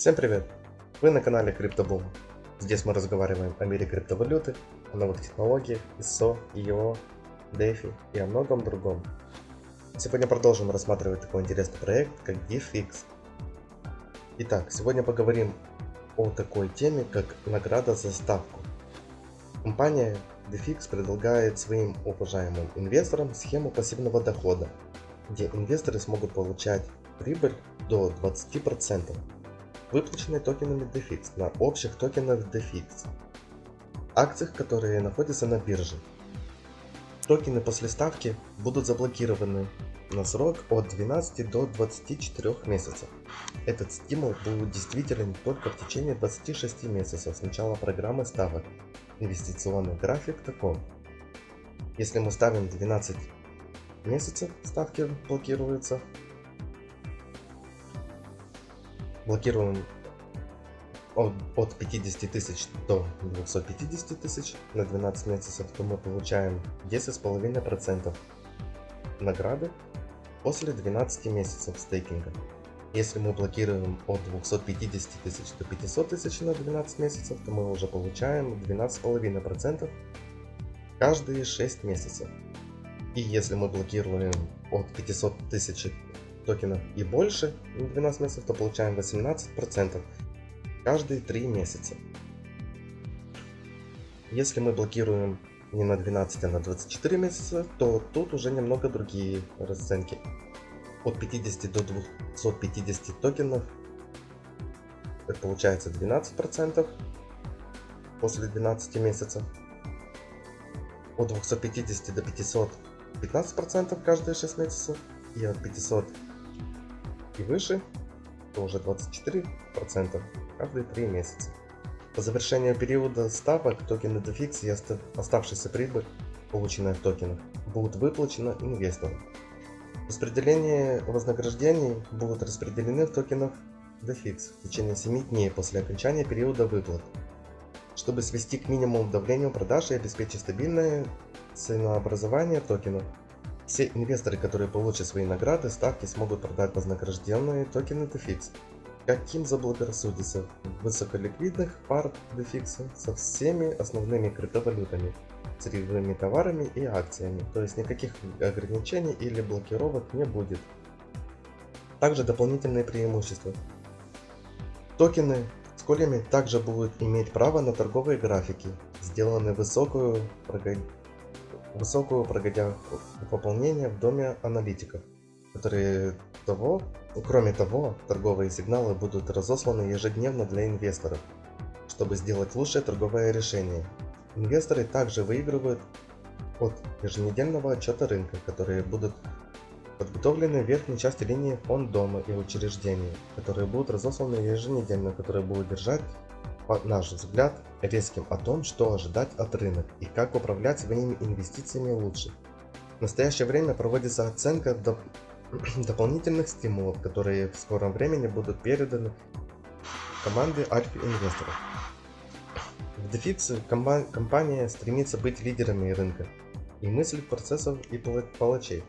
Всем привет! Вы на канале CryptoBoom. Здесь мы разговариваем о мире криптовалюты, о новых технологиях, ISO, EO, DeFi и о многом другом. Сегодня продолжим рассматривать такой интересный проект, как DFX. Итак, сегодня поговорим о такой теме, как награда за ставку. Компания DFX предлагает своим уважаемым инвесторам схему пассивного дохода, где инвесторы смогут получать прибыль до 20%, выплаченной токенами DFX на общих токенах DFX, акциях, которые находятся на бирже. Токены после ставки будут заблокированы на срок от 12 до 24 месяцев. Этот стимул будет действителен только в течение 26 месяцев с начала программы ставок. Инвестиционный график таков. Если мы ставим 12 месяцев, ставки блокируются. Блокируем от, от 50 тысяч до 250 тысяч на 12 месяцев, то мы получаем 10,5% награды после 12 месяцев стейкинга. Если мы блокируем от 250 тысяч до 500 тысяч на 12 месяцев, то мы уже получаем 12,5% каждые 6 месяцев. И если мы блокируем от 500 тысяч токенов и больше на 12 месяцев, то получаем 18% каждые 3 месяца. Если мы блокируем не на 12, а на 24 месяца, то тут уже немного другие расценки. От 50 до 250 токенов это получается 12% после 12 месяцев. От 250 до 500 15% каждые 6 месяцев. И от 500 и выше то уже 24% каждые 3 месяца. По завершению периода ставок токены DFX и оставшаяся прибыль, полученная в токенах, будут выплачены инвесторам. Распределение вознаграждений будут распределены в токенах DFX в течение 7 дней после окончания периода выплат, чтобы свести к минимуму давление продаж и обеспечить стабильное ценообразование токенов. Все инвесторы, которые получат свои награды, ставки смогут продать вознагражденные токены DFX каким заблагорассудится высоколиквидных пар DFX со всеми основными криптовалютами, сырьевыми товарами и акциями, то есть никаких ограничений или блокировок не будет. Также дополнительные преимущества. Токены с колями также будут иметь право на торговые графики, сделанные высокую, высокую прогодя пополнение в доме аналитиков, которые того Кроме того, торговые сигналы будут разосланы ежедневно для инвесторов, чтобы сделать лучшее торговое решение. Инвесторы также выигрывают от еженедельного отчета рынка, которые будут подготовлены в верхней части линии фонд дома и учреждений, которые будут разосланы еженедельно, которые будут держать, наш взгляд, резким о том, что ожидать от рынка и как управлять своими инвестициями лучше. В настоящее время проводится оценка дополнительных стимулов, которые в скором времени будут переданы команде Альфа инвесторов. В DeFix компания стремится быть лидерами рынка и мыслить процессов и палачей.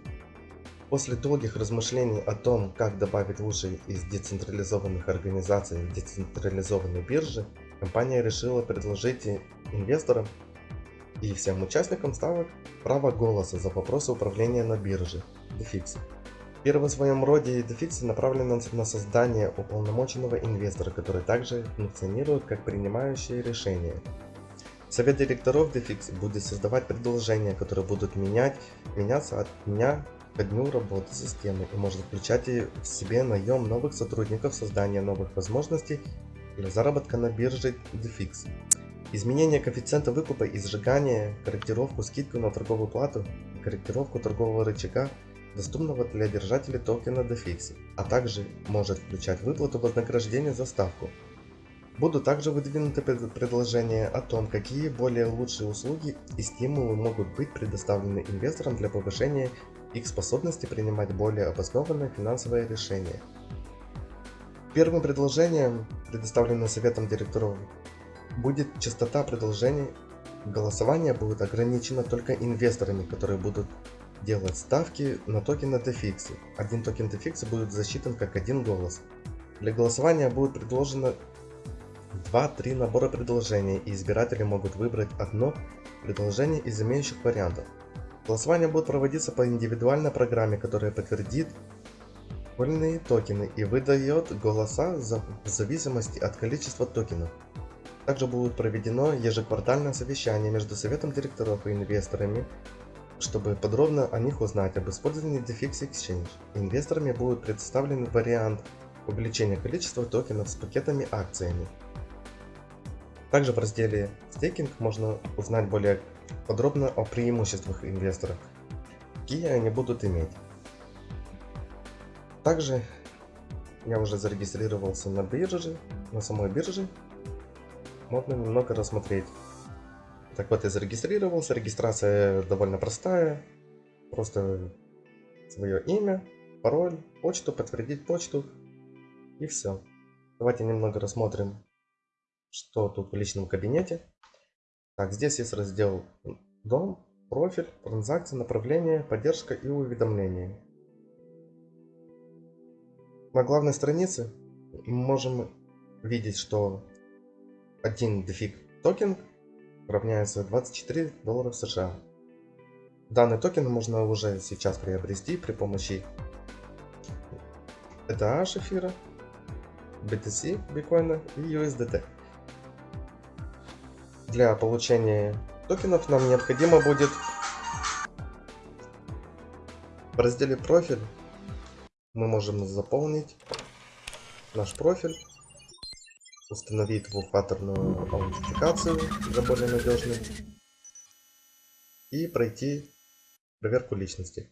После долгих размышлений о том, как добавить лучшие из децентрализованных организаций в децентрализованной бирже, компания решила предложить инвесторам и всем участникам ставок право голоса за вопросы управления на бирже DeFix. Первый в своем роде DeFix направлен на создание уполномоченного инвестора, который также функционирует как принимающее решение. Совет директоров DeFix будет создавать предложения, которые будут менять, меняться от дня к дню работы системы и может включать в себе наем новых сотрудников, создание новых возможностей заработка на бирже DeFix. Изменение коэффициента выкупа и сжигание, корректировку скидку на торговую плату, корректировку торгового рычага доступного для держателей токена DeFix, а также может включать выплату вознаграждения за ставку. Будут также выдвинуты предложения о том, какие более лучшие услуги и стимулы могут быть предоставлены инвесторам для повышения их способности принимать более обоснованные финансовые решения. Первым предложением, предоставленным Советом директоров, будет частота предложений. Голосование будет ограничено только инвесторами, которые будут делать ставки на токены DeFix. Один токен DeFix будет засчитан как один голос. Для голосования будет предложено 2-3 набора предложений, и избиратели могут выбрать одно предложение из имеющих вариантов. Голосование будет проводиться по индивидуальной программе, которая подтвердит вольные токены и выдает голоса в зависимости от количества токенов. Также будет проведено ежеквартальное совещание между советом директоров и инвесторами, чтобы подробно о них узнать об использовании DeFix Exchange. Инвесторами будет представлен вариант увеличения количества токенов с пакетами акциями. Также в разделе стейкинг можно узнать более подробно о преимуществах инвесторов, какие они будут иметь. Также я уже зарегистрировался на бирже, на самой бирже. Можно немного рассмотреть. Так вот, я зарегистрировался. Регистрация довольно простая. Просто свое имя, пароль, почту, подтвердить почту. И все. Давайте немного рассмотрим что тут в личном кабинете. Так, здесь есть раздел Дом, профиль, транзакции, направление, поддержка и уведомления. На главной странице мы можем видеть, что один дефиг токен равняется 24 долларов США. Данный токен можно уже сейчас приобрести при помощи ETH эфира, BTC биткоина и USDT. Для получения токенов нам необходимо будет в разделе профиль мы можем заполнить наш профиль, установить двухфакторную аутентификацию для более надежной и пройти проверку личности.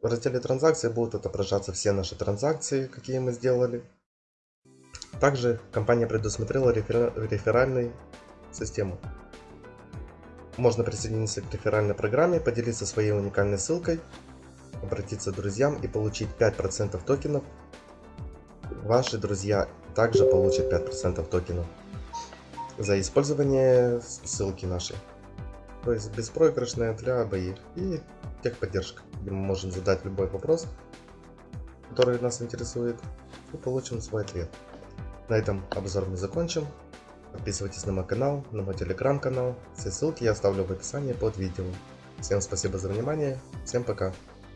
В разделе транзакции будут отображаться все наши транзакции, какие мы сделали. Также компания предусмотрела рефер... реферальную систему. Можно присоединиться к реферальной программе, поделиться своей уникальной ссылкой, обратиться к друзьям и получить 5% токенов. Ваши друзья также получат 5% токенов за использование ссылки нашей. То есть беспроигрышная для обоих. И техподдержка, где мы можем задать любой вопрос, который нас интересует, и получим свой ответ. На этом обзор мы закончим. Подписывайтесь на мой канал, на мой телеграм-канал. Все ссылки я оставлю в описании под видео. Всем спасибо за внимание. Всем пока.